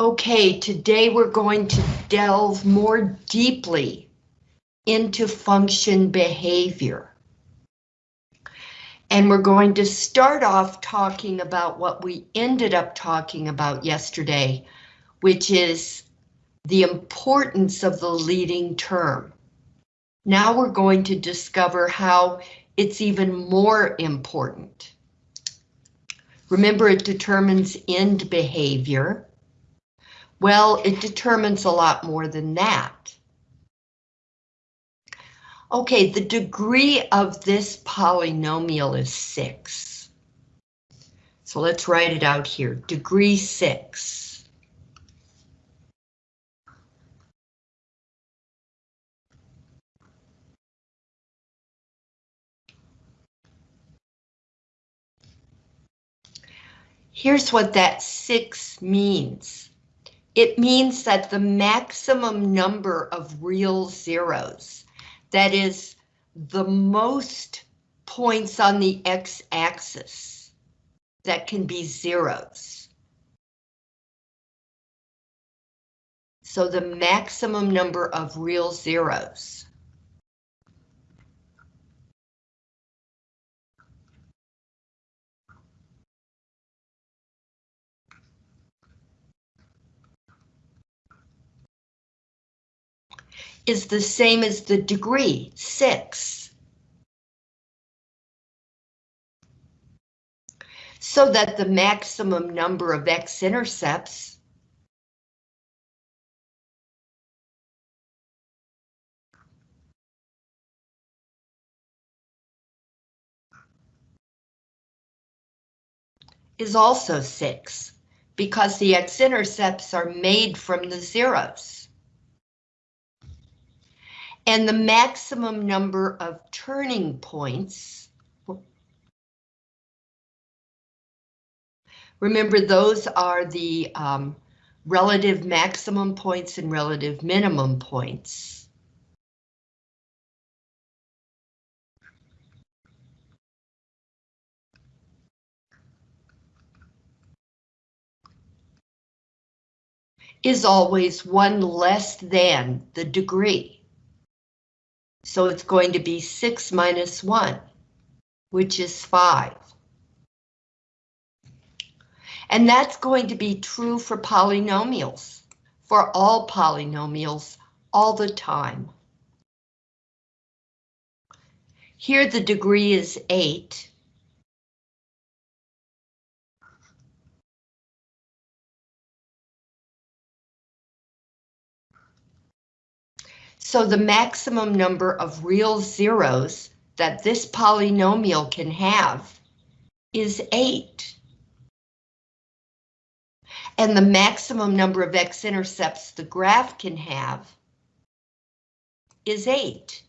Okay, today we're going to delve more deeply into function behavior. And we're going to start off talking about what we ended up talking about yesterday, which is the importance of the leading term. Now we're going to discover how it's even more important. Remember, it determines end behavior well, it determines a lot more than that. Okay, the degree of this polynomial is 6. So let's write it out here, degree 6. Here's what that 6 means. It means that the maximum number of real zeros, that is the most points on the x-axis that can be zeros. So the maximum number of real zeros. Is the same as the degree, 6. So that the maximum number of x-intercepts is also 6, because the x-intercepts are made from the zeros and the maximum number of turning points. Remember, those are the um, relative maximum points and relative minimum points. is always one less than the degree. So it's going to be 6 minus 1, which is 5. And that's going to be true for polynomials, for all polynomials, all the time. Here the degree is 8. So the maximum number of real zeros that this polynomial can have is 8. And the maximum number of x-intercepts the graph can have is 8.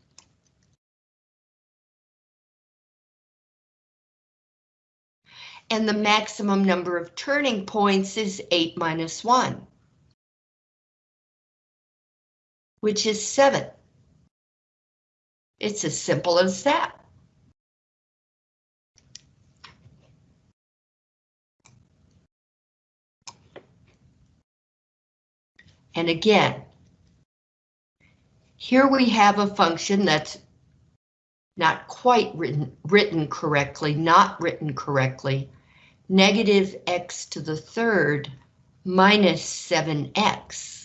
And the maximum number of turning points is 8 minus 1 which is 7. It's as simple as that. And again, here we have a function that's not quite written, written correctly, not written correctly, negative x to the third minus 7x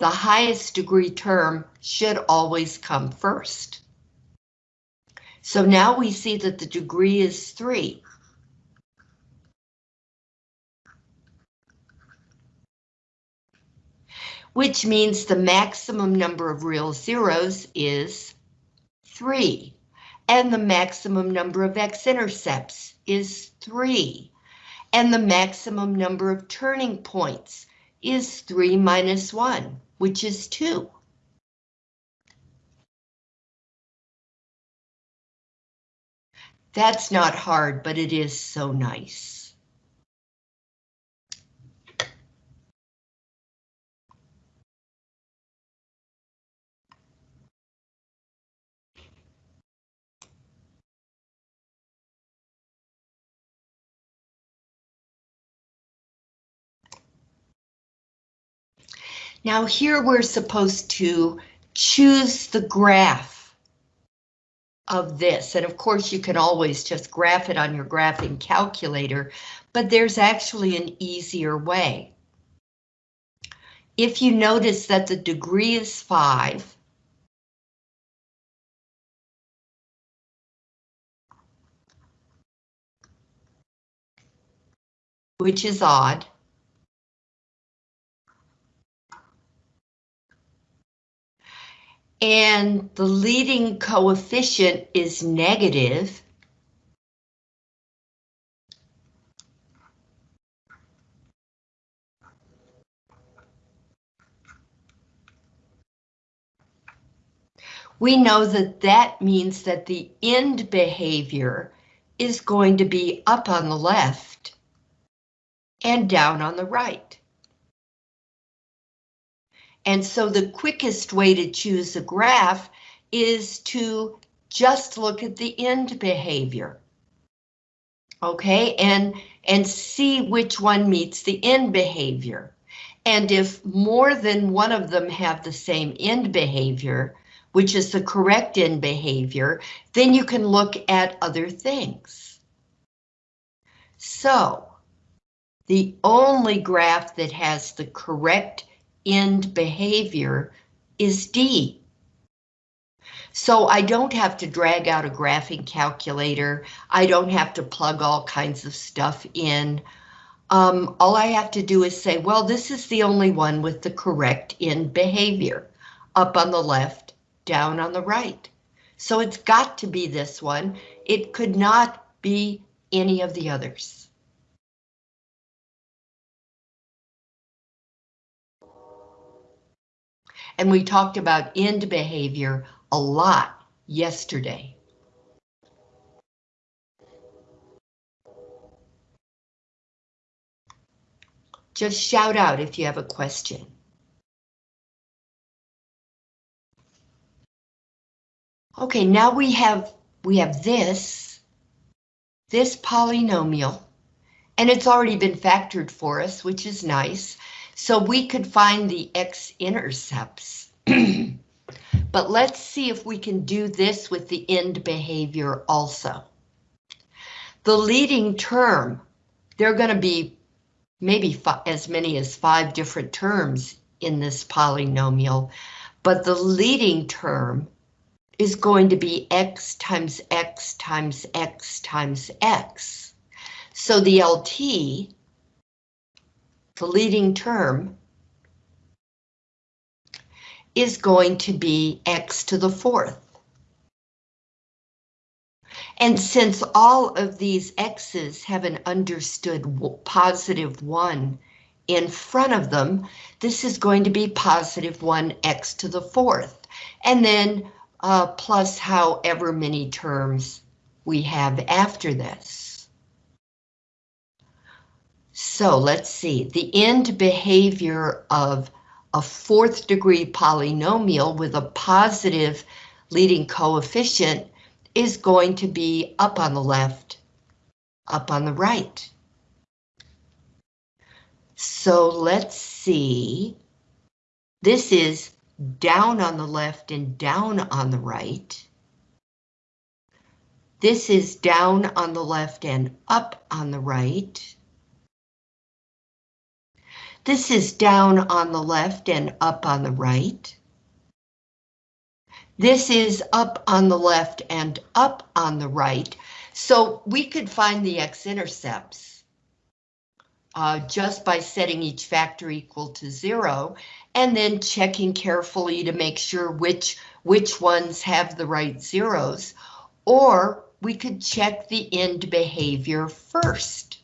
the highest degree term should always come first. So now we see that the degree is 3. Which means the maximum number of real zeros is 3. And the maximum number of x-intercepts is 3. And the maximum number of turning points is 3 minus 1 which is 2. That's not hard, but it is so nice. Now here we're supposed to choose the graph of this. And of course you can always just graph it on your graphing calculator, but there's actually an easier way. If you notice that the degree is 5, which is odd, and the leading coefficient is negative, we know that that means that the end behavior is going to be up on the left and down on the right. And so the quickest way to choose a graph is to just look at the end behavior. Okay, and, and see which one meets the end behavior. And if more than one of them have the same end behavior, which is the correct end behavior, then you can look at other things. So, the only graph that has the correct end behavior is D. So I don't have to drag out a graphing calculator. I don't have to plug all kinds of stuff in. Um, all I have to do is say, well, this is the only one with the correct end behavior. Up on the left, down on the right. So it's got to be this one. It could not be any of the others. And we talked about end behavior a lot yesterday. Just shout out if you have a question. Okay, now we have we have this, this polynomial, and it's already been factored for us, which is nice. So we could find the x-intercepts. but let's see if we can do this with the end behavior also. The leading term, there are going to be maybe as many as five different terms in this polynomial, but the leading term is going to be x times x times x times x. So the LT the leading term, is going to be x to the fourth. And since all of these x's have an understood positive 1 in front of them, this is going to be positive 1x to the fourth, and then uh, plus however many terms we have after this. So let's see, the end behavior of a fourth degree polynomial with a positive leading coefficient is going to be up on the left, up on the right. So let's see, this is down on the left and down on the right. This is down on the left and up on the right. This is down on the left and up on the right. This is up on the left and up on the right. So we could find the x-intercepts uh, just by setting each factor equal to zero and then checking carefully to make sure which, which ones have the right zeros. Or we could check the end behavior first.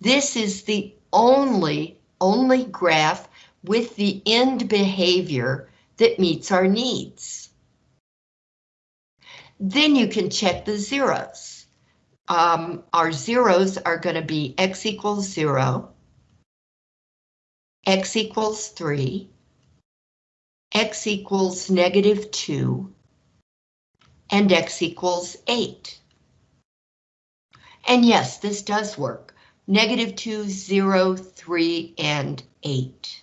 This is the only only graph with the end behavior that meets our needs. Then you can check the zeros. Um, our zeros are going to be x equals 0, x equals 3, x equals negative 2, and x equals 8. And yes, this does work negative 2, 0, 3, and 8.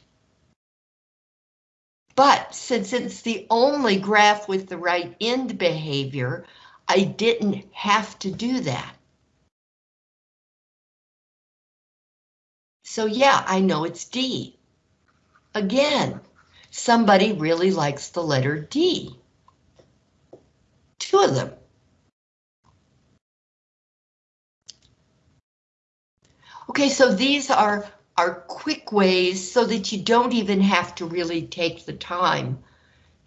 But since it's the only graph with the right end behavior, I didn't have to do that. So yeah, I know it's D. Again, somebody really likes the letter D. Two of them. Okay, so these are, are quick ways so that you don't even have to really take the time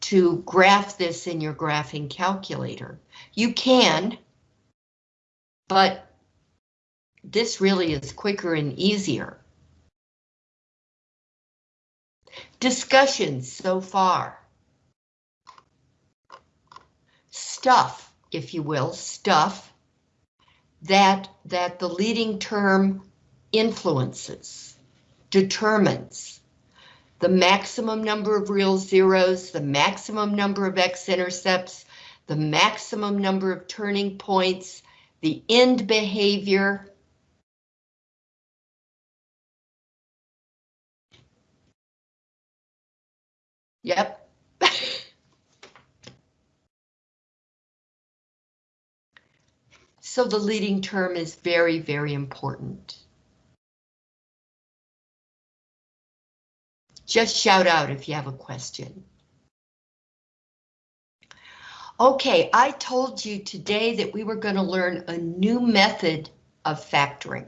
to graph this in your graphing calculator. You can, but this really is quicker and easier. Discussions so far. Stuff, if you will, stuff that, that the leading term influences, determines the maximum number of real zeros, the maximum number of x-intercepts, the maximum number of turning points, the end behavior. Yep. so the leading term is very, very important. Just shout out if you have a question. Okay, I told you today that we were going to learn a new method of factoring.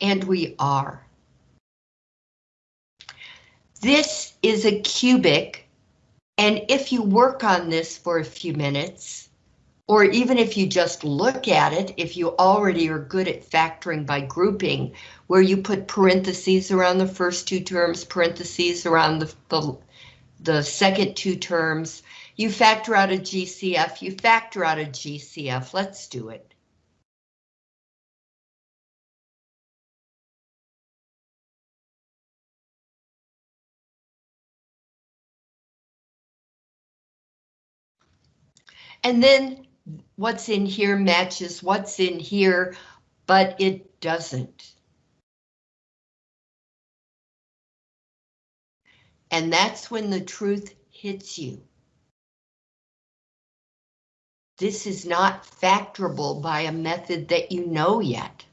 And we are. This is a cubic, and if you work on this for a few minutes, or even if you just look at it, if you already are good at factoring by grouping, where you put parentheses around the first two terms, parentheses around the, the, the second two terms, you factor out a GCF, you factor out a GCF, let's do it. And then what's in here matches what's in here, but it doesn't. And that's when the truth hits you. This is not factorable by a method that you know yet.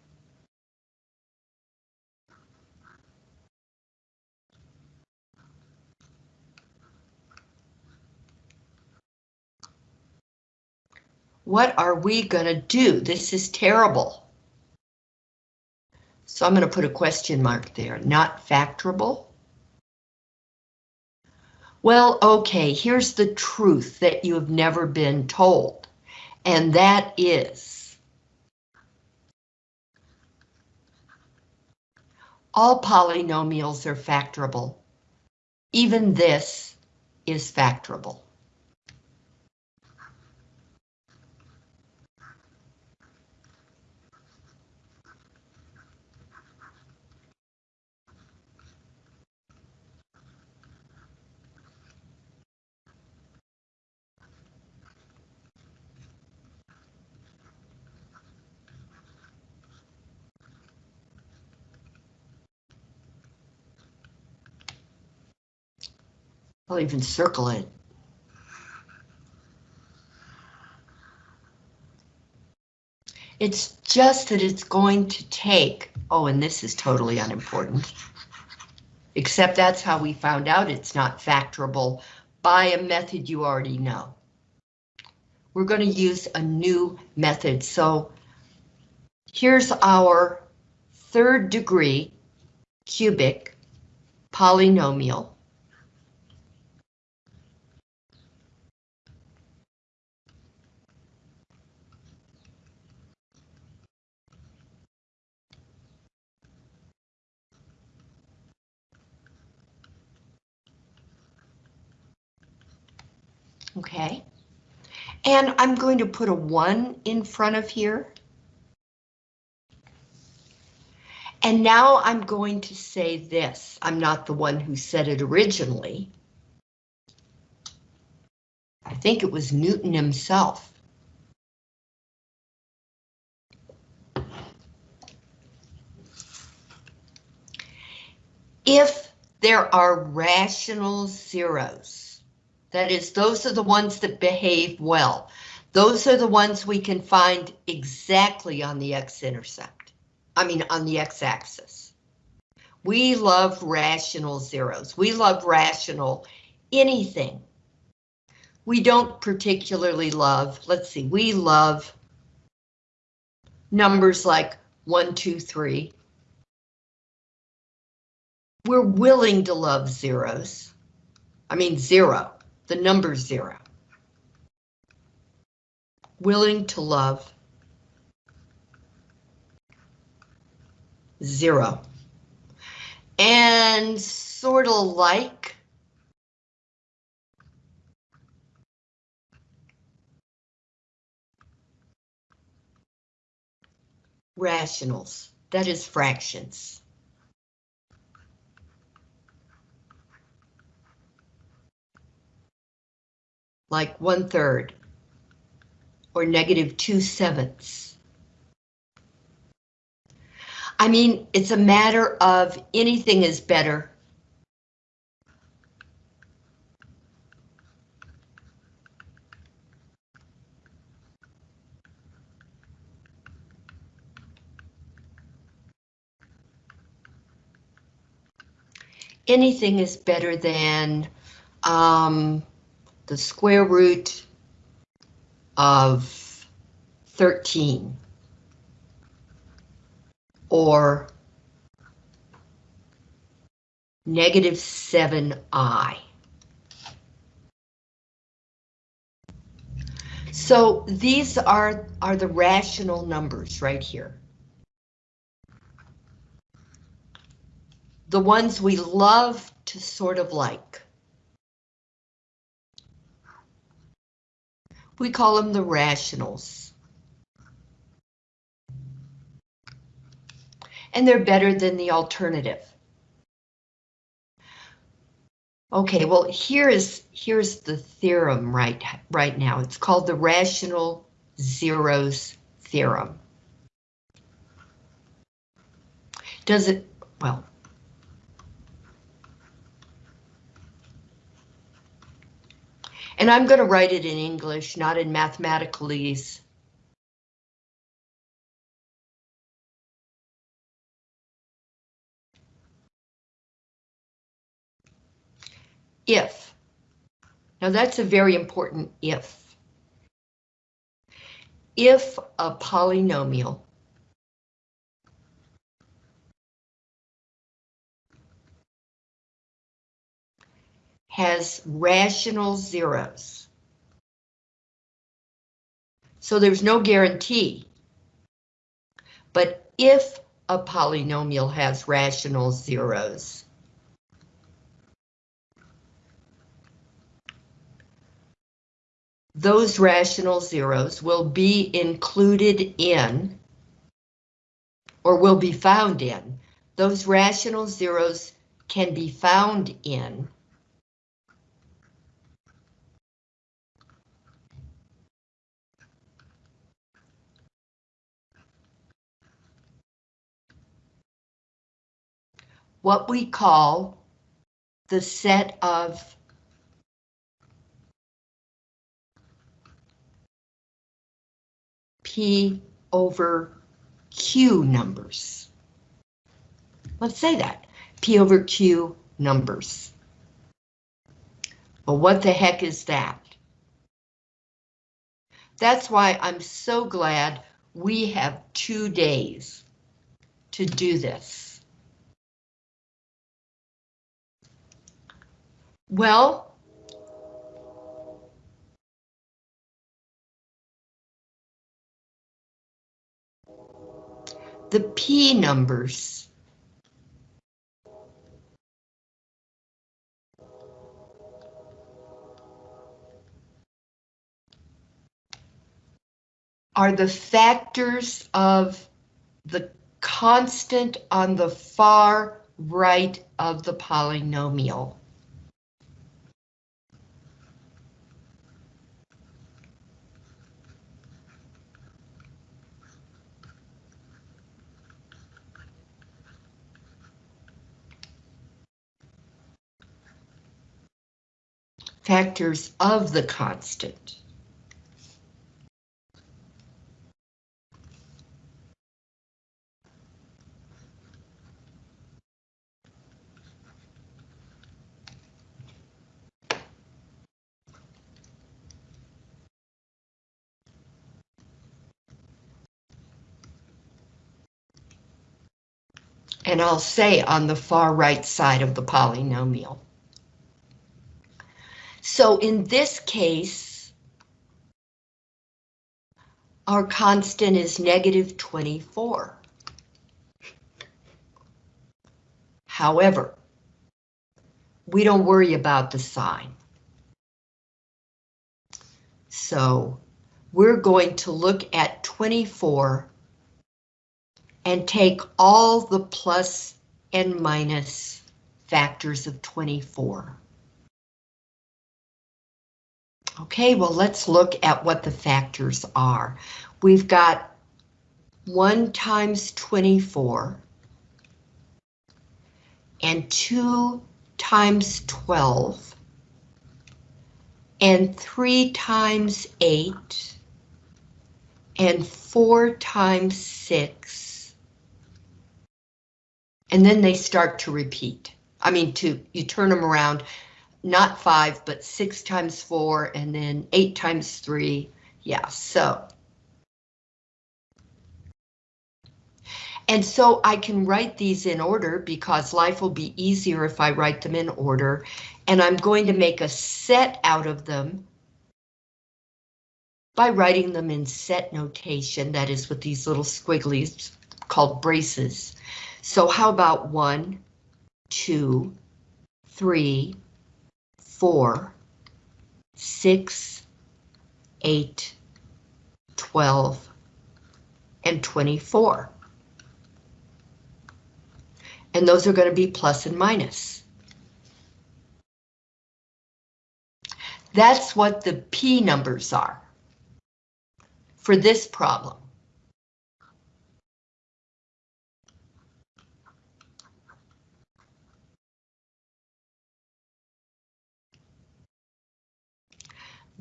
What are we gonna do? This is terrible. So I'm gonna put a question mark there, not factorable. Well, okay, here's the truth that you have never been told, and that is all polynomials are factorable. Even this is factorable. I'll even circle it. It's just that it's going to take, oh, and this is totally unimportant. Except that's how we found out it's not factorable by a method you already know. We're going to use a new method. So here's our third degree cubic polynomial. Okay. And I'm going to put a one in front of here. And now I'm going to say this. I'm not the one who said it originally. I think it was Newton himself. If there are rational zeros. That is, those are the ones that behave well. Those are the ones we can find exactly on the x-intercept. I mean, on the x-axis. We love rational zeros. We love rational anything. We don't particularly love, let's see, we love numbers like one, two, three. We're willing to love zeros. I mean zero, the number zero. Willing to love zero. And sort of like rationals, that is fractions. Like one third or negative two sevenths. I mean, it's a matter of anything is better anything is better than um, the square root of 13 or negative 7i. So these are, are the rational numbers right here. the ones we love to sort of like. We call them the rationals. And they're better than the alternative. Okay, well, here is here's the theorem right, right now. It's called the rational zeros theorem. Does it, well, And I'm going to write it in English, not in mathematicalese. If. Now that's a very important if. If a polynomial has rational zeros. So there's no guarantee. But if a polynomial has rational zeros, those rational zeros will be included in, or will be found in, those rational zeros can be found in what we call the set of P over Q numbers. Let's say that, P over Q numbers. Well, what the heck is that? That's why I'm so glad we have two days to do this. Well, the P numbers are the factors of the constant on the far right of the polynomial. Factors of the constant. and I'll say on the far right side of the polynomial. So in this case, our constant is negative 24. However, we don't worry about the sign. So we're going to look at 24 and take all the plus and minus factors of 24. Okay, well, let's look at what the factors are. We've got 1 times 24 and 2 times 12 and 3 times 8 and 4 times 6 and then they start to repeat. I mean, to you turn them around, not five, but six times four, and then eight times three. Yeah, so. And so I can write these in order because life will be easier if I write them in order. And I'm going to make a set out of them by writing them in set notation, that is with these little squigglies called braces. So how about one, two, three, four, six, eight, 12, and 24. And those are going to be plus and minus. That's what the P numbers are for this problem.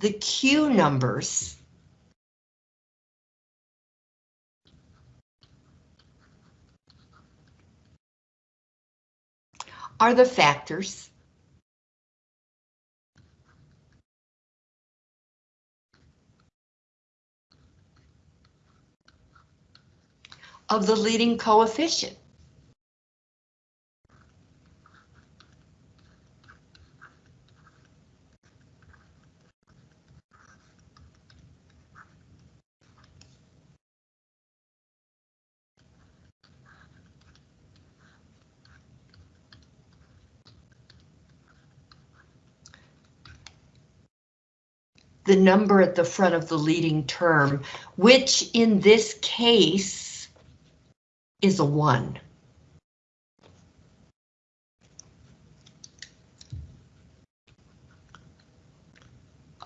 The Q numbers are the factors of the leading coefficient. The number at the front of the leading term, which in this case is a 1.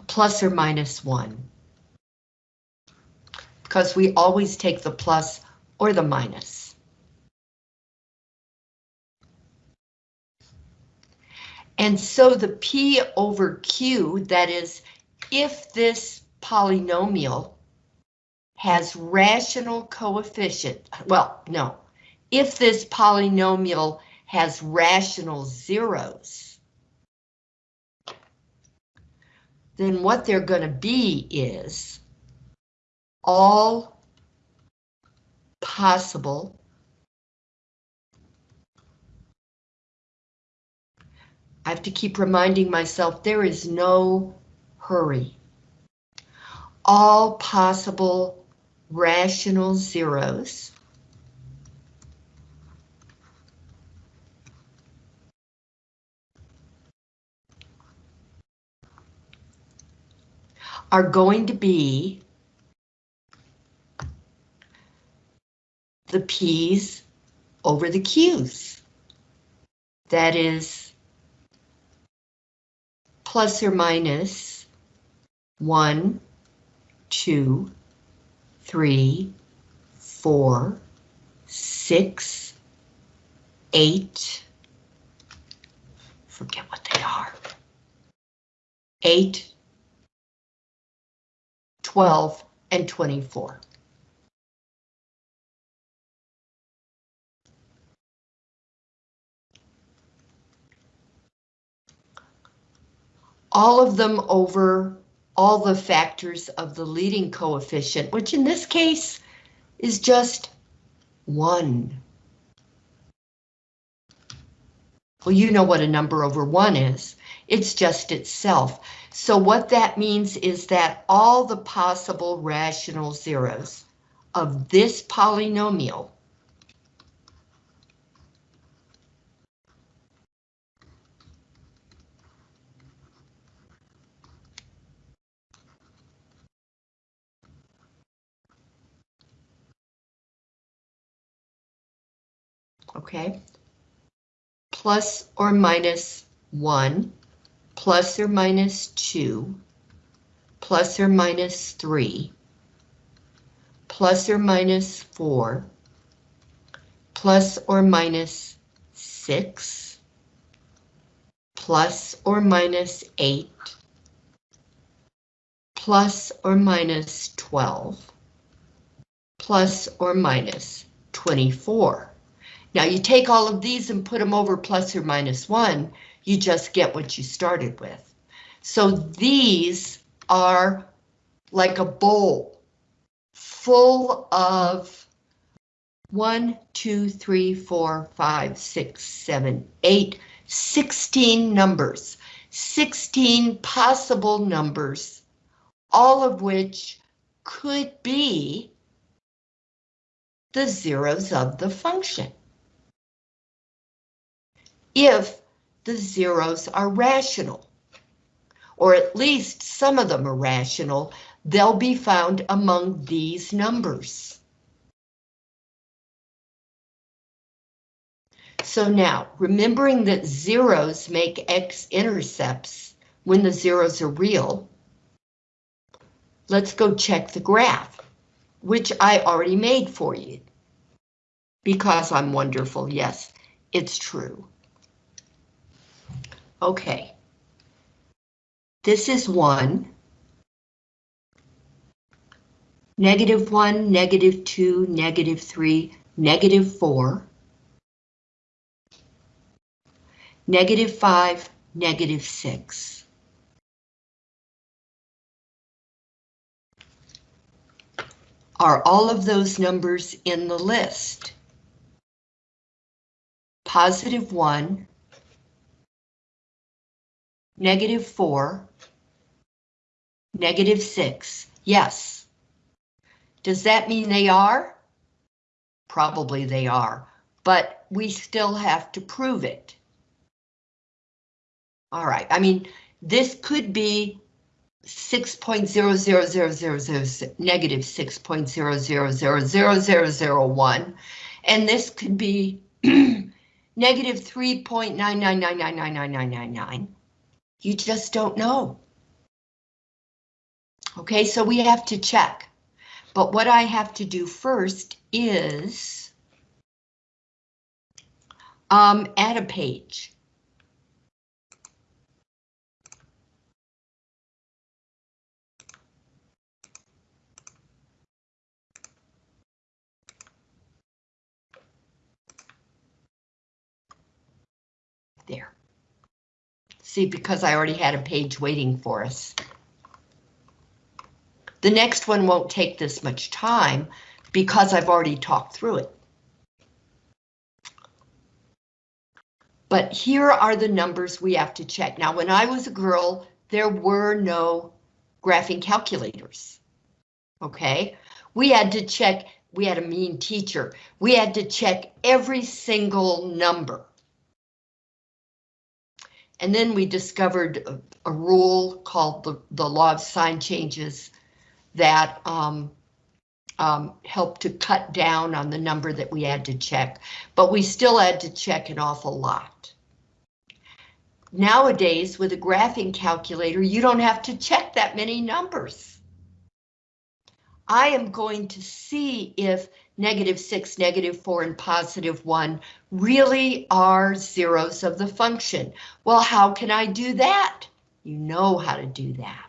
Plus or minus 1. Because we always take the plus or the minus. And so the P over Q, that is if this polynomial has rational coefficient, well, no, if this polynomial has rational zeros, then what they're going to be is all possible I have to keep reminding myself there is no hurry. All possible rational zeros are going to be the P's over the Q's. That is plus or minus one, two, three, four, six, eight, forget what they are, 8, 12, and 24. All of them over all the factors of the leading coefficient, which in this case is just 1. Well, you know what a number over 1 is. It's just itself. So what that means is that all the possible rational zeros of this polynomial okay, plus or minus 1, plus or minus 2, plus or minus 3, plus or minus 4, plus or minus 6, plus or minus 8, plus or minus 12, plus or minus 24. Now you take all of these and put them over plus or minus one, you just get what you started with. So these are like a bowl full of one, two, three, four, five, six, seven, eight, 16 numbers, 16 possible numbers, all of which could be the zeros of the function if the zeros are rational, or at least some of them are rational, they'll be found among these numbers. So now, remembering that zeros make x-intercepts when the zeros are real, let's go check the graph, which I already made for you. Because I'm wonderful, yes, it's true. Okay. This is 1. Negative 1, negative 2, negative 3, negative 4. Negative 5, negative 6. Are all of those numbers in the list? Positive 1, negative 4, negative 6. Yes. Does that mean they are? Probably they are, but we still have to prove it. All right, I mean, this could be 6.00000 negative 6.0000001, and this could be negative 3.999999999. You just don't know. Okay, so we have to check. But what I have to do first is um, add a page. There. See, because I already had a page waiting for us. The next one won't take this much time because I've already talked through it. But here are the numbers we have to check. Now, when I was a girl, there were no graphing calculators. Okay, we had to check, we had a mean teacher. We had to check every single number. And then we discovered a, a rule called the, the law of sign changes that um, um, helped to cut down on the number that we had to check, but we still had to check an awful lot. Nowadays, with a graphing calculator, you don't have to check that many numbers. I am going to see if negative 6, negative 4, and positive 1 really are zeros of the function. Well, how can I do that? You know how to do that.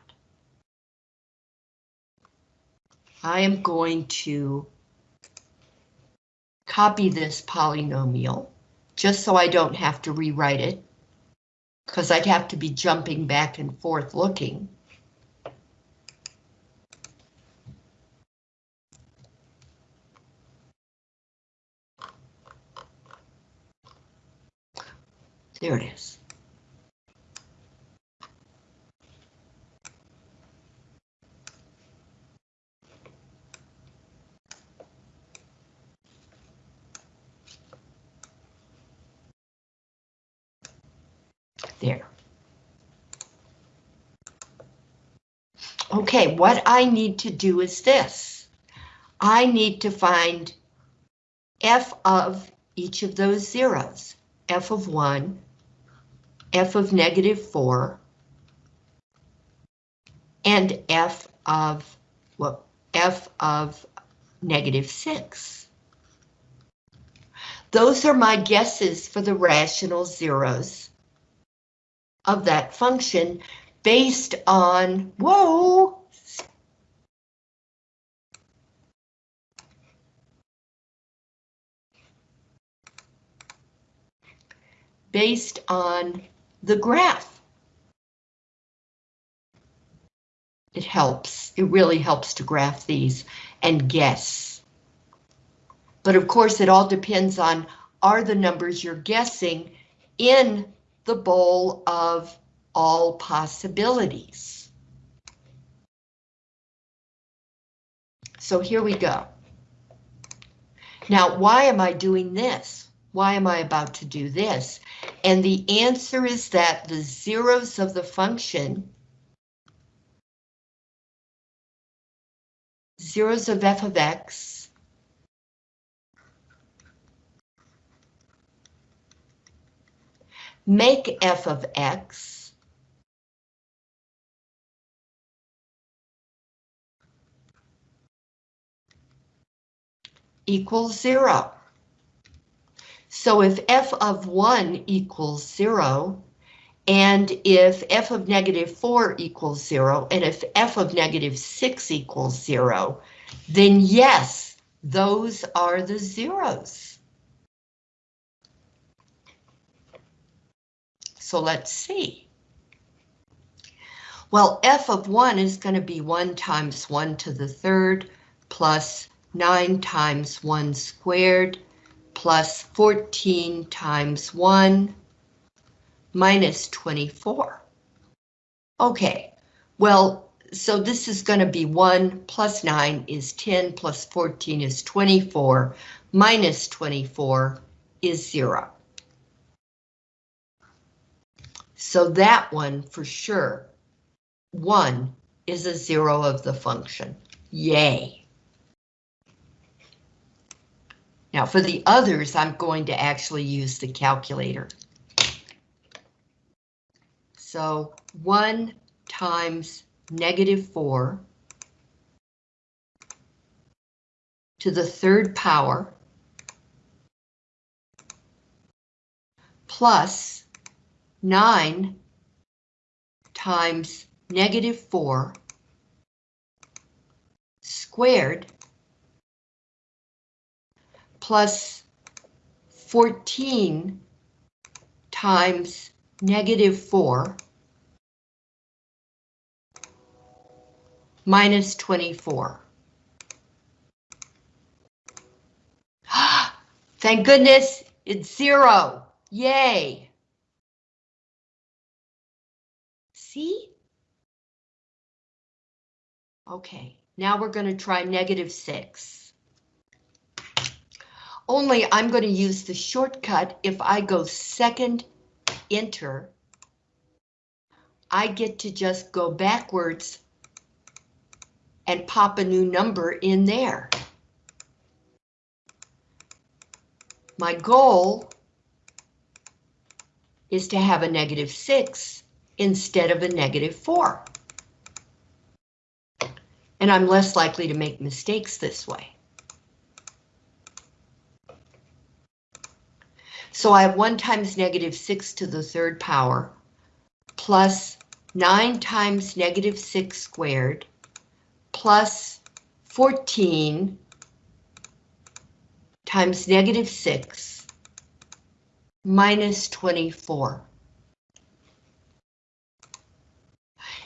I am going to copy this polynomial just so I don't have to rewrite it because I'd have to be jumping back and forth looking. There it is. There. Okay, what I need to do is this. I need to find f of each of those zeros. f of 1, f of negative 4, and f of, well, f of negative 6. Those are my guesses for the rational zeros of that function based on, whoa, based on the graph. It helps, it really helps to graph these and guess. But of course, it all depends on, are the numbers you're guessing in the bowl of all possibilities. So here we go. Now, why am I doing this? Why am I about to do this? And the answer is that the zeros of the function, zeros of f of x, make f of x equals zero. So if f of 1 equals 0, and if f of negative 4 equals 0, and if f of negative 6 equals 0, then yes, those are the zeros. So let's see. Well, f of 1 is going to be 1 times 1 to the third plus 9 times 1 squared plus 14 times 1 minus 24. Okay, well, so this is going to be 1 plus 9 is 10 plus 14 is 24 minus 24 is 0. So that one for sure, 1 is a 0 of the function. Yay! Now for the others, I'm going to actually use the calculator. So 1 times negative 4 to the third power plus 9 times negative 4 squared plus 14 times negative 4 minus 24. Thank goodness it's zero. Yay. See? Okay, now we're going to try negative 6. Only I'm going to use the shortcut if I go second enter. I get to just go backwards and pop a new number in there. My goal is to have a negative 6 instead of a negative 4. And I'm less likely to make mistakes this way. So I have 1 times negative 6 to the third power plus 9 times negative 6 squared plus 14 times negative 6 minus 24.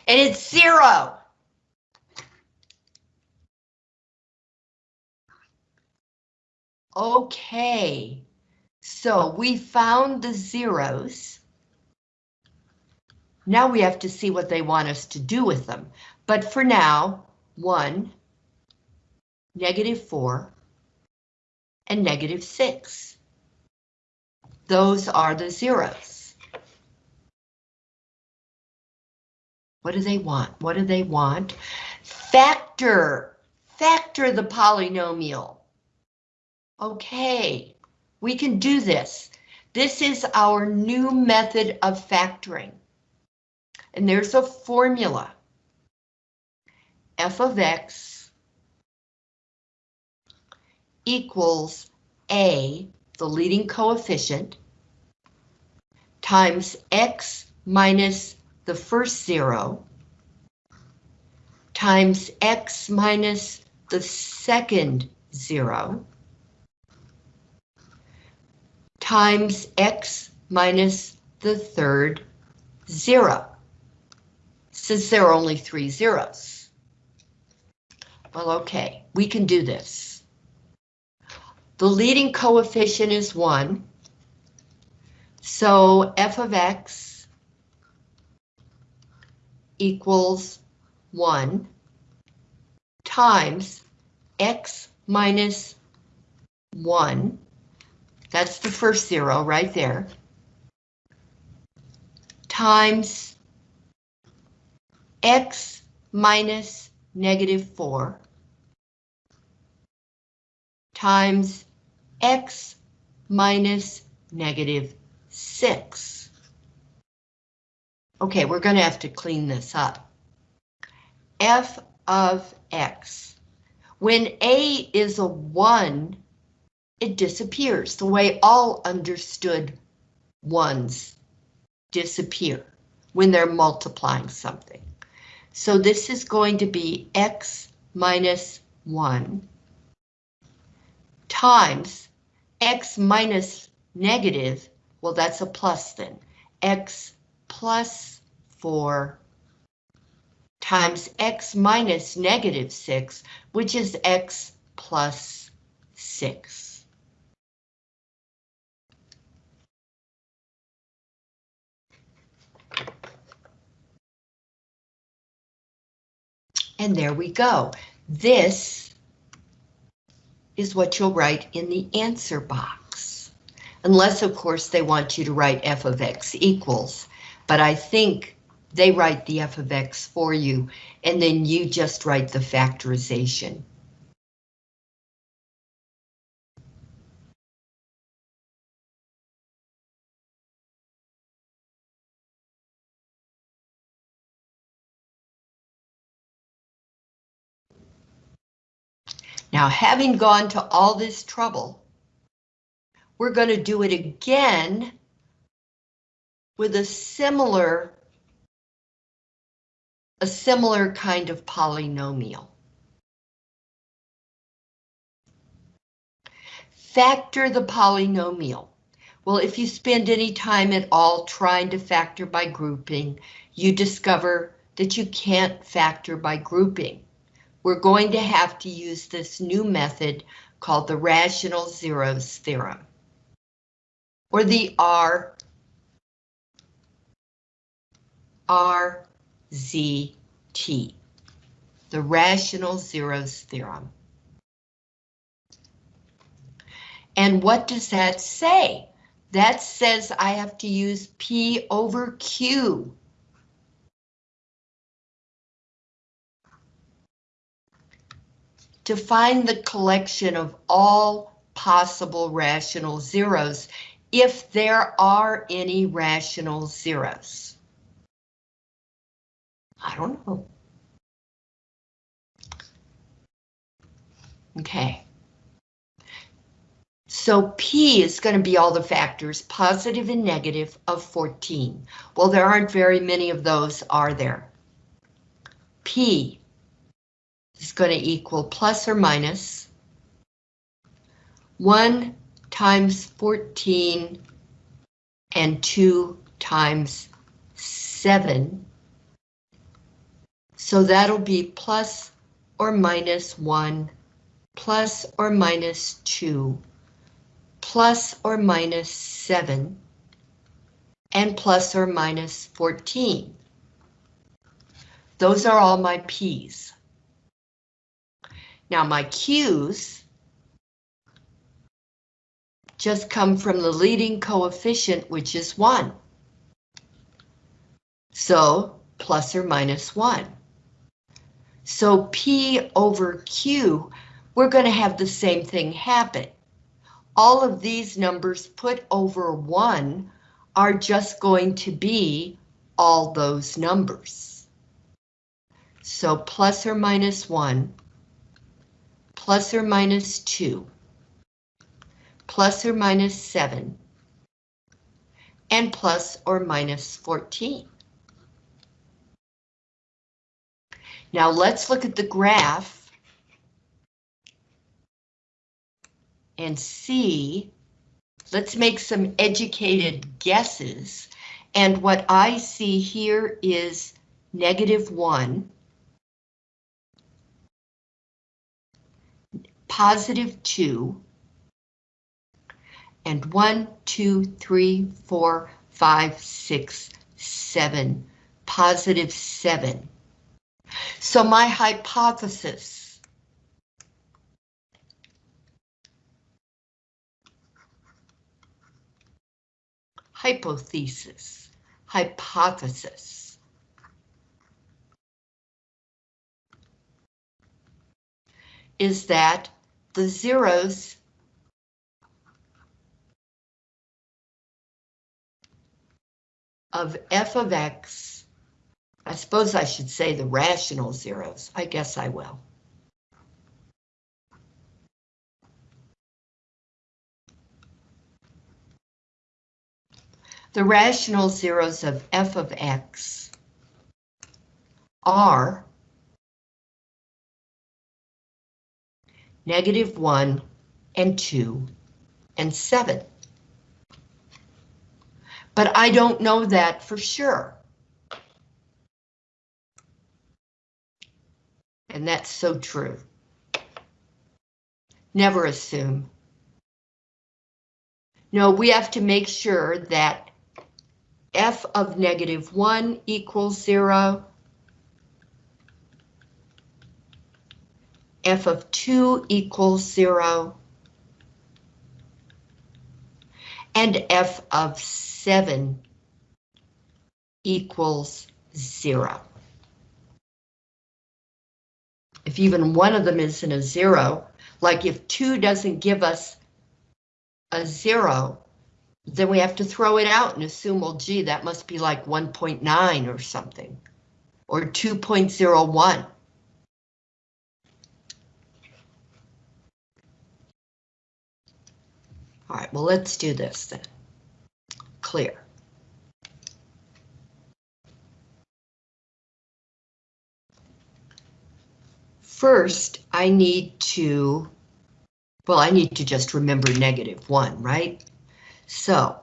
And it's zero. Okay, so we found the zeros. Now we have to see what they want us to do with them. But for now, 1, negative 4, and negative 6. Those are the zeros. What do they want? What do they want? Factor. Factor the polynomial. Okay, we can do this. This is our new method of factoring. And there's a formula. f of x equals a, the leading coefficient, times x minus the first zero, times x minus the second zero, times x minus the third zero, since there are only three zeros. Well, okay, we can do this. The leading coefficient is 1, so f of x equals 1 times x minus 1 that's the first zero right there. Times x minus negative 4 times x minus negative 6. Okay, we're going to have to clean this up. f of x. When a is a 1, it disappears the way all understood ones disappear when they're multiplying something. So this is going to be x minus 1 times x minus negative, well that's a plus then, x plus 4 times x minus negative 6, which is x plus 6. And there we go. This is what you'll write in the answer box. Unless, of course, they want you to write f of x equals. But I think they write the f of x for you, and then you just write the factorization. Now, having gone to all this trouble, we're going to do it again with a similar, a similar kind of polynomial. Factor the polynomial. Well, if you spend any time at all trying to factor by grouping, you discover that you can't factor by grouping we're going to have to use this new method called the rational zeros theorem, or the R, RZT, the rational zeros theorem. And what does that say? That says I have to use P over Q to find the collection of all possible rational zeros if there are any rational zeros. I don't know. Okay. So P is going to be all the factors, positive and negative, of 14. Well, there aren't very many of those, are there? P is going to equal plus or minus 1 times 14 and 2 times 7. So that'll be plus or minus 1, plus or minus 2, plus or minus 7, and plus or minus 14. Those are all my P's. Now my Q's just come from the leading coefficient, which is 1. So plus or minus 1. So P over Q, we're going to have the same thing happen. All of these numbers put over 1 are just going to be all those numbers. So plus or minus 1, plus or minus 2, plus or minus 7, and plus or minus 14. Now let's look at the graph and see, let's make some educated guesses. And what I see here is negative 1, positive 2, and one, two, three, four, five, six, seven, positive 7. So my hypothesis hypothesis, hypothesis. Is that the zeros. Of f of x, I suppose I should say the rational zeros, I guess I will. The rational zeros of f of x are negative 1 and 2 and 7 but I don't know that for sure. And that's so true. Never assume. No, we have to make sure that f of negative 1 equals 0, f of 2 equals 0, and f of 7 equals 0. If even one of them isn't a 0, like if 2 doesn't give us a 0, then we have to throw it out and assume, well, gee, that must be like 1.9 or something, or 2.01. All right, well, let's do this then clear. First, I need to, well, I need to just remember negative 1, right? So,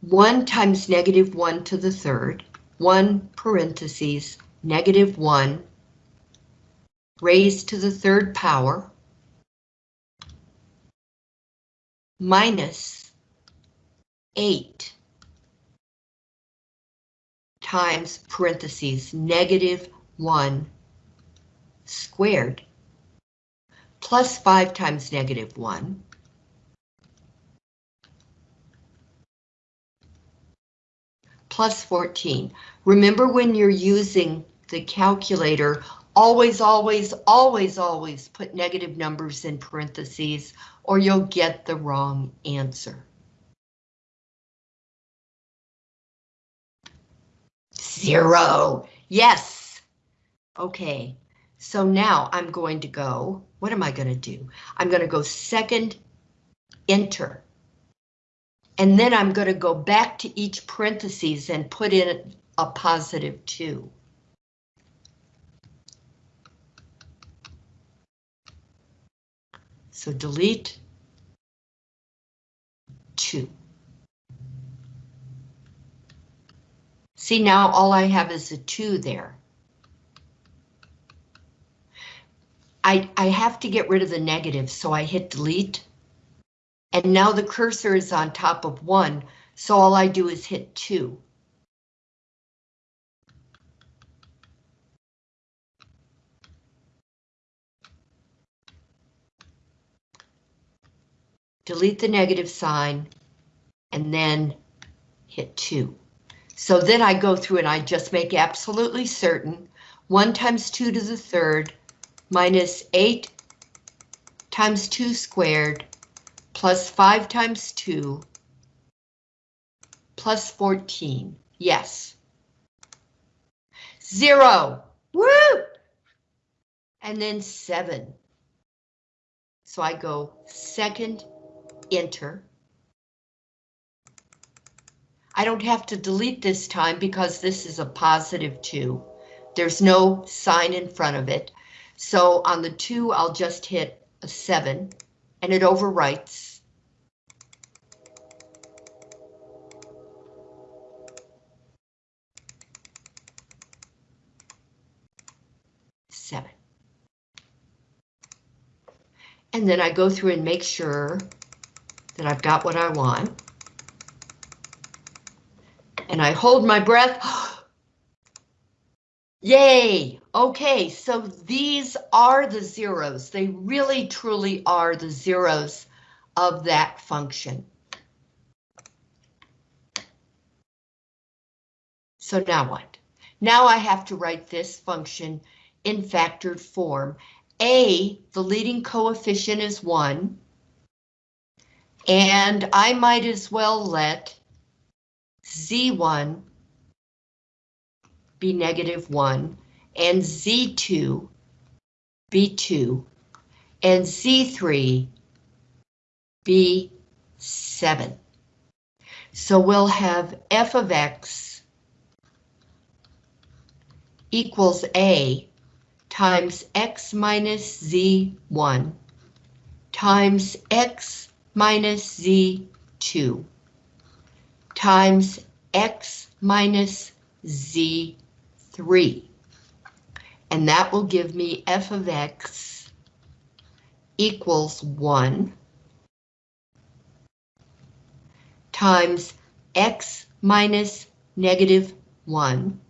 1 times negative 1 to the third, 1 parentheses, negative 1, raised to the third power, minus 8 times parentheses negative 1 squared plus 5 times negative 1 plus 14. Remember when you're using the calculator, always, always, always, always put negative numbers in parentheses or you'll get the wrong answer. Zero. Yes. Okay. So now I'm going to go, what am I going to do? I'm going to go second enter. And then I'm going to go back to each parentheses and put in a positive 2. So delete 2. See, now all I have is a 2 there. I, I have to get rid of the negative, so I hit delete. And now the cursor is on top of 1, so all I do is hit 2. Delete the negative sign, and then hit 2. So then I go through and I just make absolutely certain 1 times 2 to the third minus 8 times 2 squared plus 5 times 2 plus 14. Yes. Zero. Woo! And then 7. So I go second, enter. I don't have to delete this time because this is a positive 2. There's no sign in front of it. So on the 2, I'll just hit a 7, and it overwrites. Seven. And then I go through and make sure that I've got what I want and I hold my breath. Yay! Okay, so these are the zeros. They really truly are the zeros of that function. So now what? Now I have to write this function in factored form. A, the leading coefficient is 1. And I might as well let Z1 be negative 1, and Z2 be 2, and Z3 be 7. So we'll have f of x equals a times x minus z1 times x minus z2 times x minus z3. And that will give me f of x equals 1 times x minus negative 1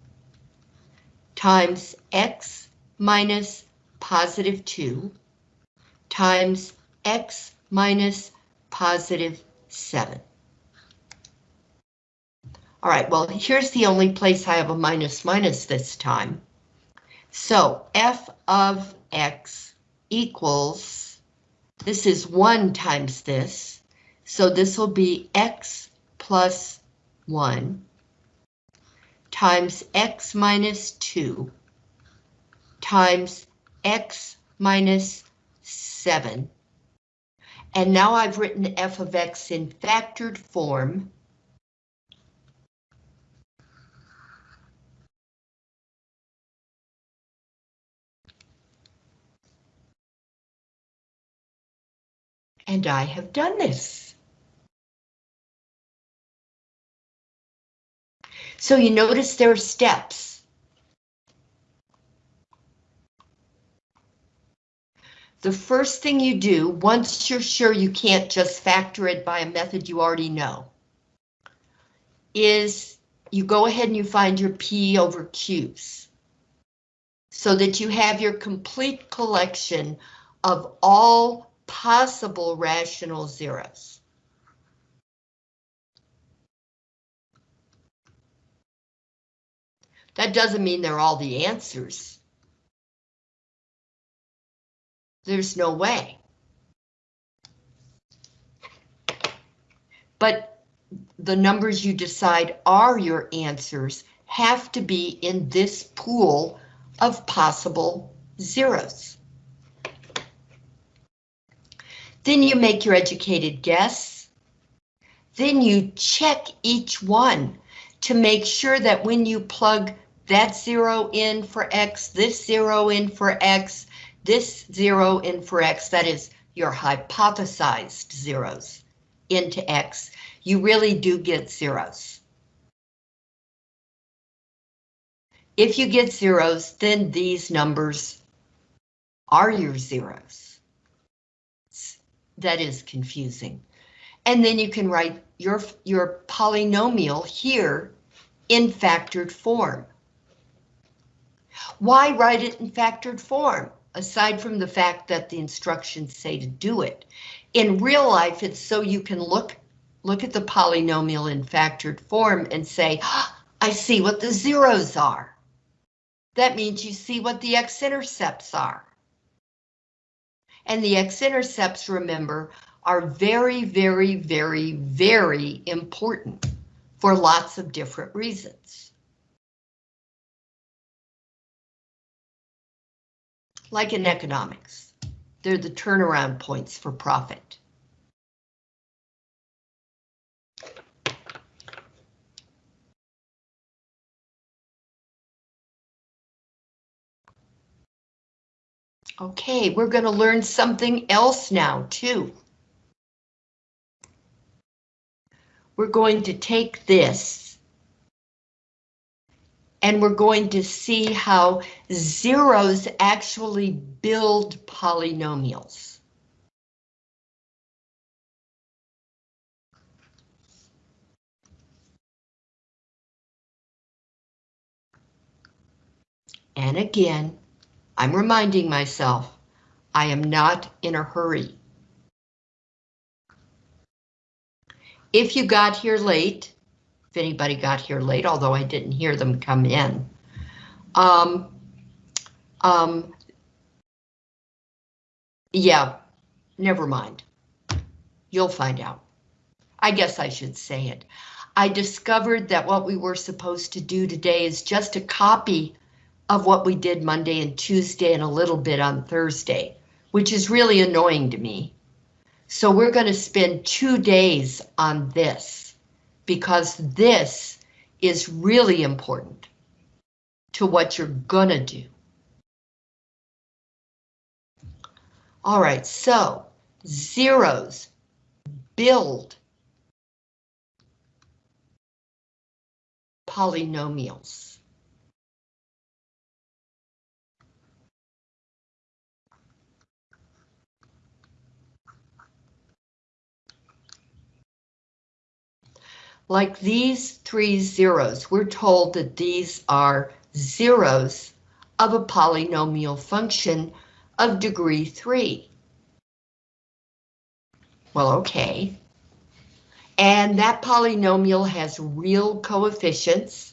times x minus positive 2 times x minus positive 7. All right, well, here's the only place I have a minus minus this time. So f of x equals, this is 1 times this, so this will be x plus 1 times x minus 2 times x minus 7. And now I've written f of x in factored form and I have done this. So you notice there are steps. The first thing you do, once you're sure you can't just factor it by a method you already know, is you go ahead and you find your P over Q's so that you have your complete collection of all possible rational zeros. That doesn't mean they're all the answers. There's no way. But the numbers you decide are your answers have to be in this pool of possible zeros. Then you make your educated guess. Then you check each one to make sure that when you plug that zero in for X, this zero in for X, this zero in for X, that is your hypothesized zeros into X, you really do get zeros. If you get zeros, then these numbers are your zeros. That is confusing. And then you can write your, your polynomial here in factored form. Why write it in factored form? Aside from the fact that the instructions say to do it. In real life, it's so you can look, look at the polynomial in factored form and say, ah, I see what the zeros are. That means you see what the x-intercepts are. And the x-intercepts, remember, are very, very, very, very important for lots of different reasons. Like in economics, they're the turnaround points for profit. Okay, we're going to learn something else now, too. We're going to take this and we're going to see how zeros actually build polynomials. And again, I'm reminding myself, I am not in a hurry. If you got here late, if anybody got here late, although I didn't hear them come in, um, um, yeah, never mind. You'll find out. I guess I should say it. I discovered that what we were supposed to do today is just a copy of what we did Monday and Tuesday and a little bit on Thursday, which is really annoying to me. So we're going to spend two days on this because this is really important to what you're gonna do. All right, so zeros build polynomials. Like these three zeros, we're told that these are zeros of a polynomial function of degree 3. Well, okay. And that polynomial has real coefficients,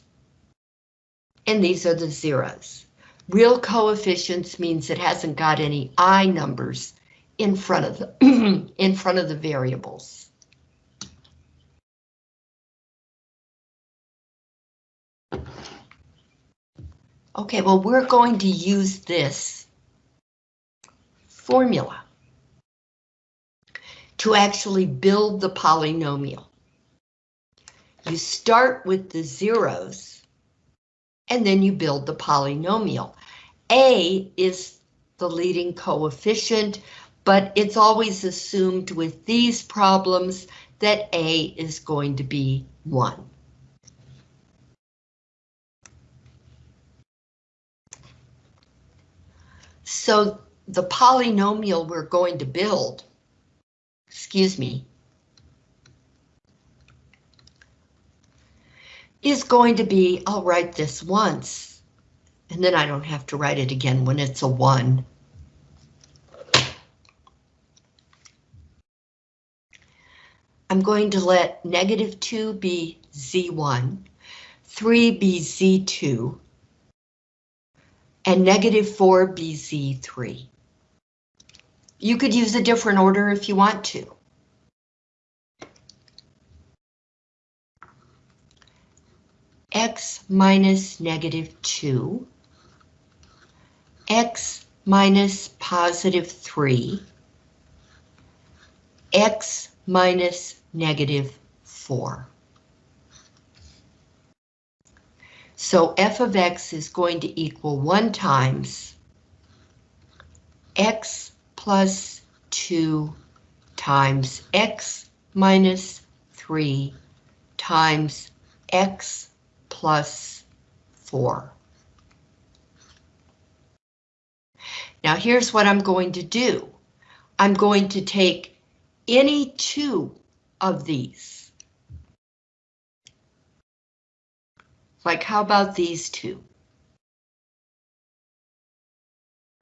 and these are the zeros. Real coefficients means it hasn't got any i numbers in front of the in front of the variables. Okay, well, we're going to use this formula to actually build the polynomial. You start with the zeros, and then you build the polynomial. A is the leading coefficient, but it's always assumed with these problems that A is going to be 1. So the polynomial we're going to build, excuse me, is going to be, I'll write this once, and then I don't have to write it again when it's a 1. I'm going to let negative 2 be Z1, 3 be Z2, and negative 4 be Z3. You could use a different order if you want to. x minus negative 2, x minus positive 3, x minus negative 4. So f of x is going to equal 1 times x plus 2 times x minus 3 times x plus 4. Now here's what I'm going to do. I'm going to take any two of these Like, how about these two?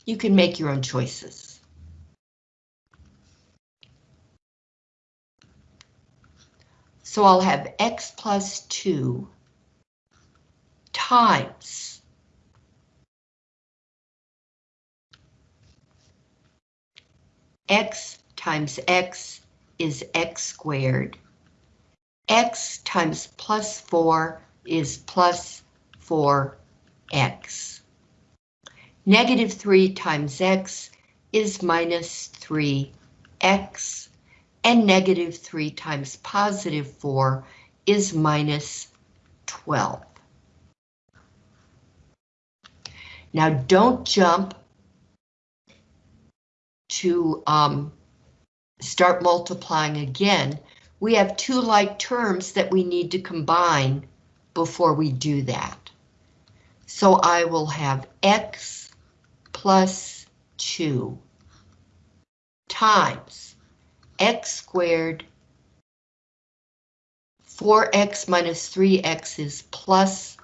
You can make your own choices. So I'll have x plus 2 times x times x is x squared. x times plus 4 is plus 4x. Negative 3 times x is minus 3x, and negative 3 times positive 4 is minus 12. Now don't jump to um, start multiplying again. We have two like terms that we need to combine before we do that. So I will have x plus 2 times x squared 4x minus 3x is plus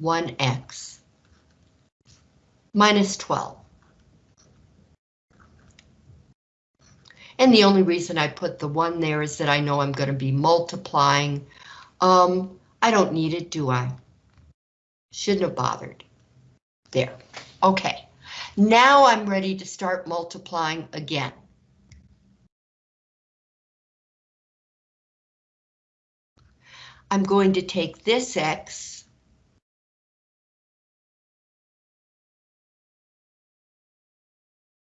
1x minus 12. And the only reason I put the 1 there is that I know I'm going to be multiplying. Um, I don't need it, do I? Shouldn't have bothered. There. Okay. Now I'm ready to start multiplying again. I'm going to take this x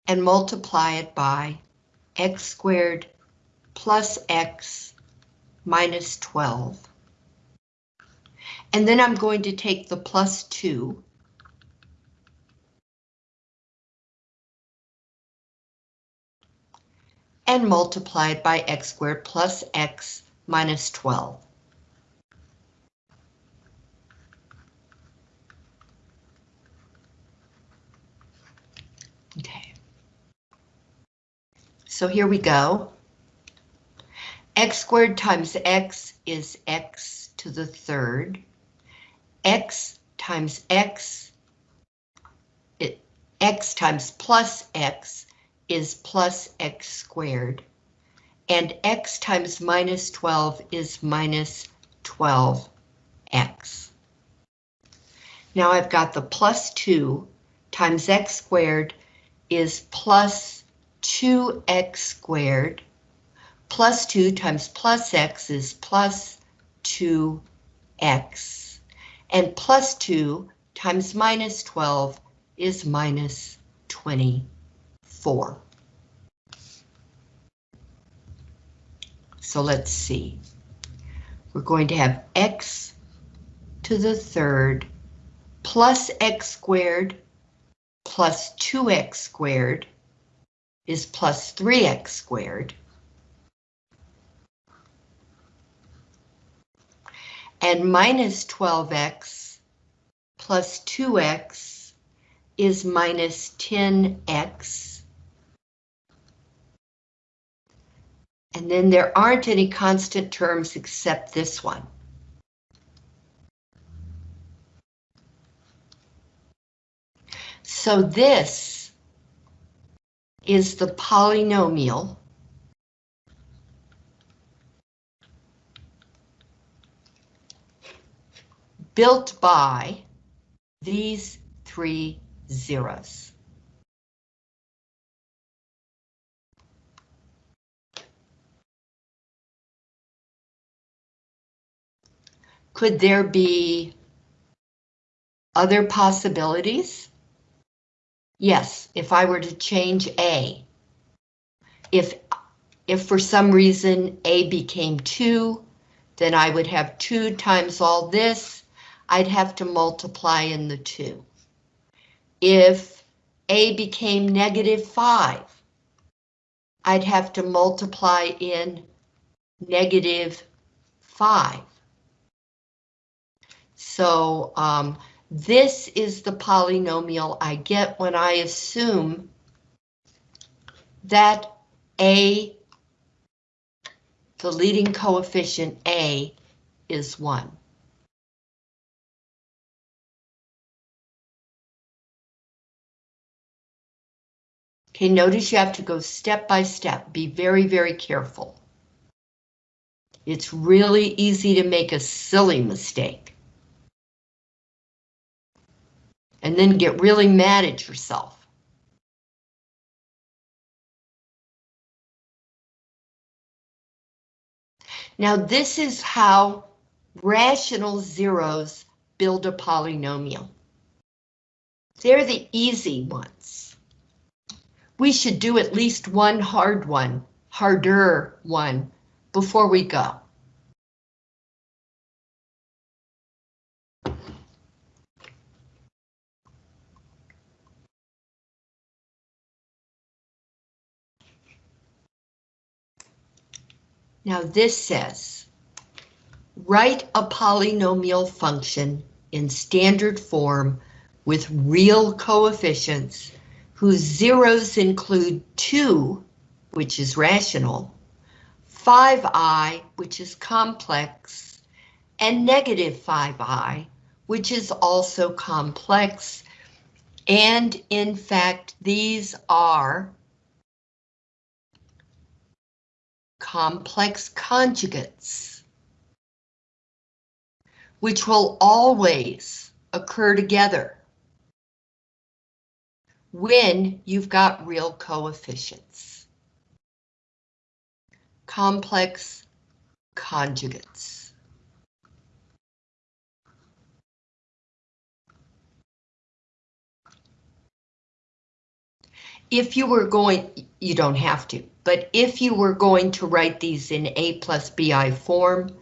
and multiply it by x squared plus x minus 12. And then I'm going to take the plus 2. And multiply it by x squared plus x minus 12. Okay. So here we go. x squared times x is x to the third x times x, it, x times plus x is plus x squared, and x times minus 12 is minus 12x. Now I've got the plus 2 times x squared is plus 2x squared, plus 2 times plus x is plus 2x and plus 2 times minus 12 is minus 24. So let's see. We're going to have x to the third plus x squared plus 2x squared is plus 3x squared. And minus 12x plus 2x is minus 10x. And then there aren't any constant terms except this one. So this is the polynomial built by these three zeros. Could there be other possibilities? Yes, if I were to change A. If if for some reason A became 2, then I would have 2 times all this. I'd have to multiply in the 2. If A became negative 5, I'd have to multiply in negative 5. So um, this is the polynomial I get when I assume that A, the leading coefficient A, is 1. Okay, notice you have to go step by step. Be very, very careful. It's really easy to make a silly mistake. And then get really mad at yourself. Now this is how rational zeros build a polynomial. They're the easy ones. We should do at least one hard one, harder one, before we go. Now this says, write a polynomial function in standard form with real coefficients whose zeros include 2, which is rational, 5i, which is complex, and negative 5i, which is also complex. And in fact, these are complex conjugates, which will always occur together when you've got real coefficients. Complex conjugates. If you were going, you don't have to, but if you were going to write these in A plus BI form,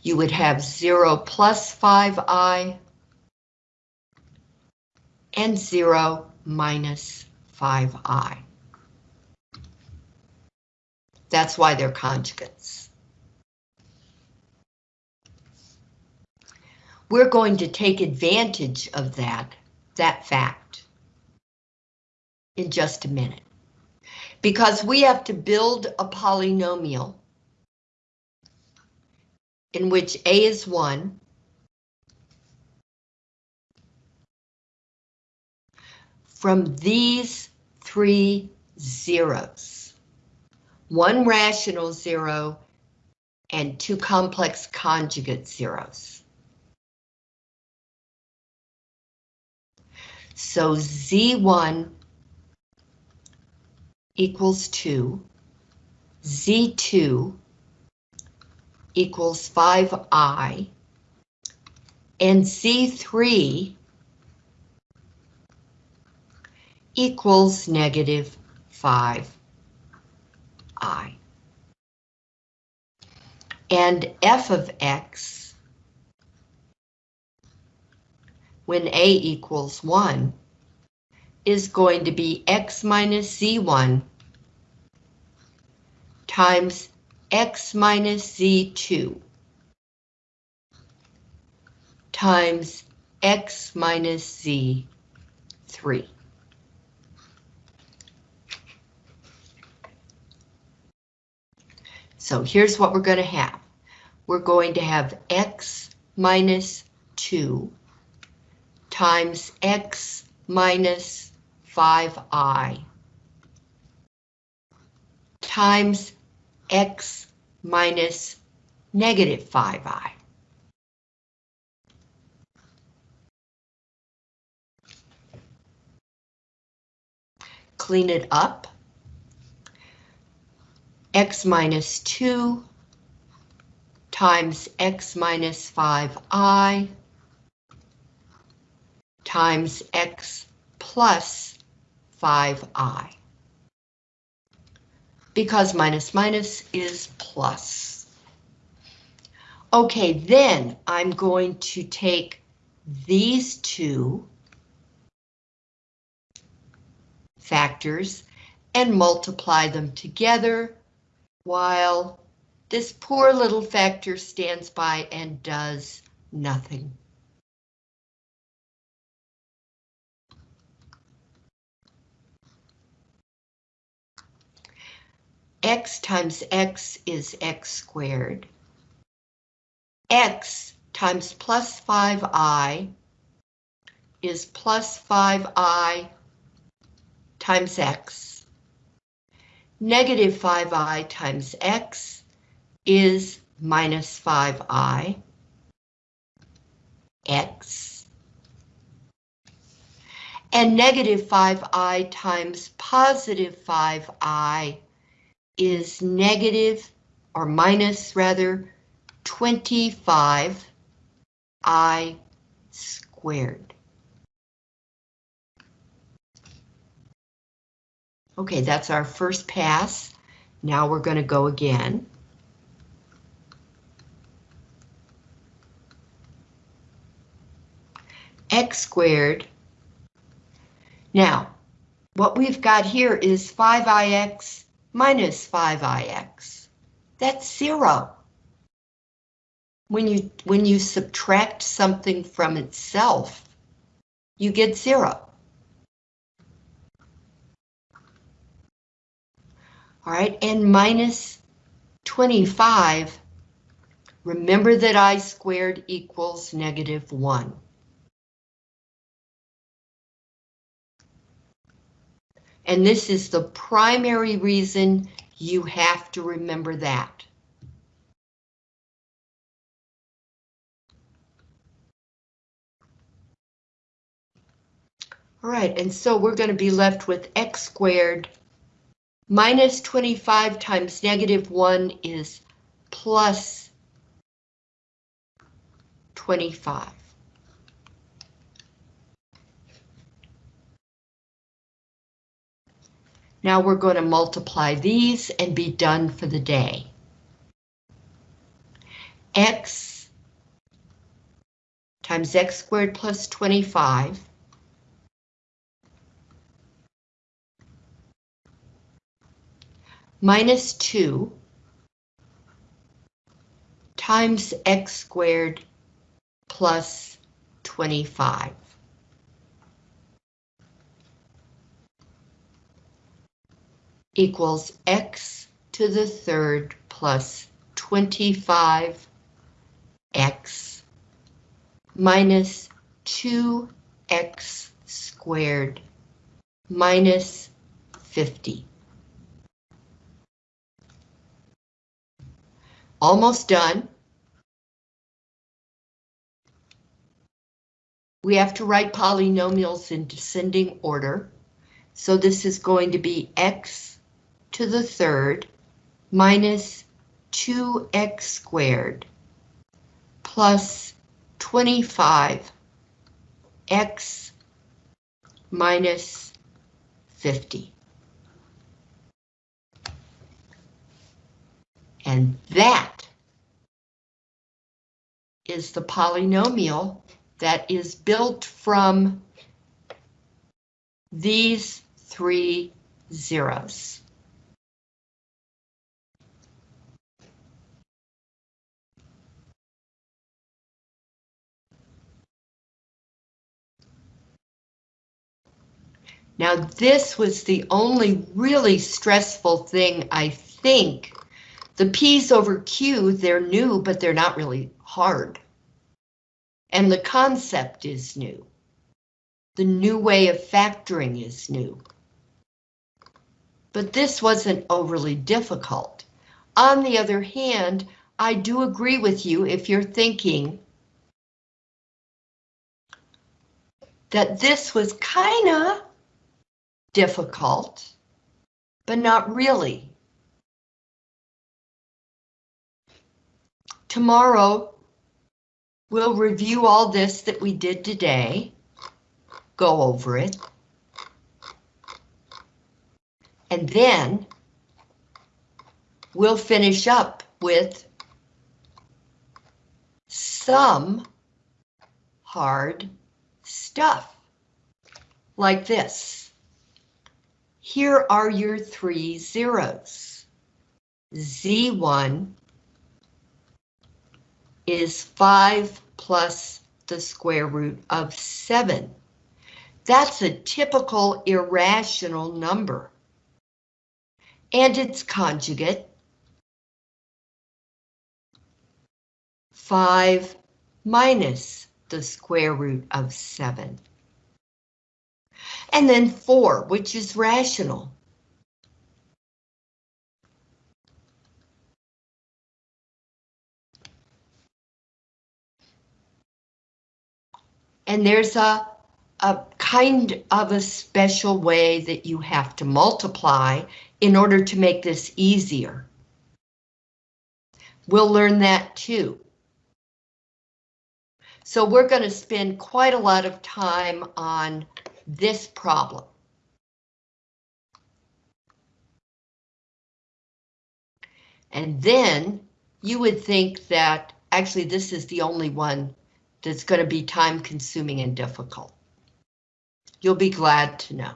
you would have 0 plus 5i and 0 minus 5i. That's why they're conjugates. We're going to take advantage of that, that fact in just a minute because we have to build a polynomial in which A is 1, from these three zeros. One rational zero and two complex conjugate zeros. So Z1 equals 2, Z2 equals 5i, and Z3 equals negative 5i. And f of x, when a equals 1, is going to be x minus z1 times x minus z2 times x minus z3. So here's what we're going to have. We're going to have x minus 2 times x minus 5i times x minus negative 5i. Clean it up. X minus 2 times x minus 5i times x plus 5i. because minus minus is plus. Okay, then I'm going to take these two factors and multiply them together while this poor little factor stands by and does nothing. x times x is x squared. x times plus 5i is plus 5i times x. Negative 5i times x is minus 5i x. And negative 5i times positive 5i is negative, or minus rather, 25 i squared. Okay, that's our first pass. Now we're going to go again. x squared. Now, what we've got here is 5ix minus 5ix. That's zero. When you, when you subtract something from itself, you get zero. All right, and minus 25, remember that i squared equals negative 1. And this is the primary reason you have to remember that. All right, and so we're going to be left with x squared minus 25 times negative 1 is plus 25. Now we're going to multiply these and be done for the day. X times x squared plus 25 minus 2 times x squared plus 25. equals x to the third plus 25x minus 2x squared minus 50. Almost done. We have to write polynomials in descending order. So this is going to be x to the third minus 2x squared plus 25 x minus 50. And that is the polynomial that is built from these three zeros. Now this was the only really stressful thing I think. The P's over Q, they're new, but they're not really hard. And the concept is new. The new way of factoring is new. But this wasn't overly difficult. On the other hand, I do agree with you if you're thinking that this was kinda difficult, but not really. Tomorrow, we'll review all this that we did today, go over it, and then we'll finish up with some hard stuff, like this. Here are your three zeros. Z1 is 5 plus the square root of 7. That's a typical irrational number. And its conjugate, 5 minus the square root of 7. And then 4, which is rational. And there's a, a kind of a special way that you have to multiply in order to make this easier. We'll learn that too. So we're going to spend quite a lot of time on this problem. And then you would think that actually this is the only one that's going to be time consuming and difficult. You'll be glad to know.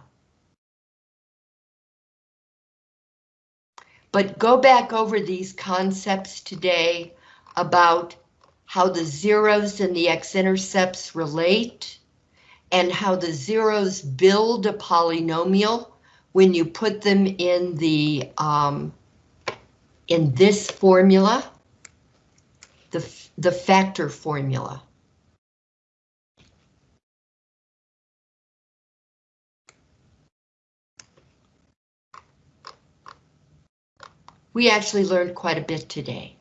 But go back over these concepts today about how the zeros and the x-intercepts relate and how the zeros build a polynomial when you put them in the um, in this formula, the, the factor formula. We actually learned quite a bit today.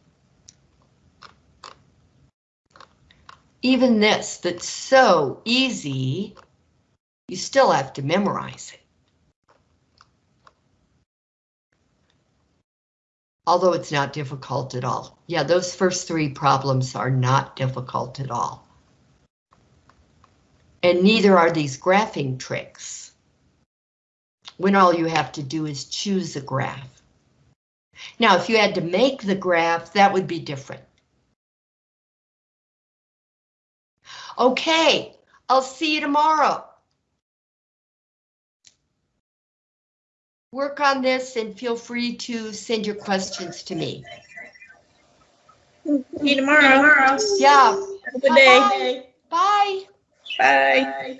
Even this, that's so easy, you still have to memorize it. Although it's not difficult at all. Yeah, those first three problems are not difficult at all. And neither are these graphing tricks. When all you have to do is choose a graph. Now, if you had to make the graph, that would be different. Okay, I'll see you tomorrow. Work on this and feel free to send your questions to me. See you tomorrow. Yeah. Have a good day. Bye. Bye.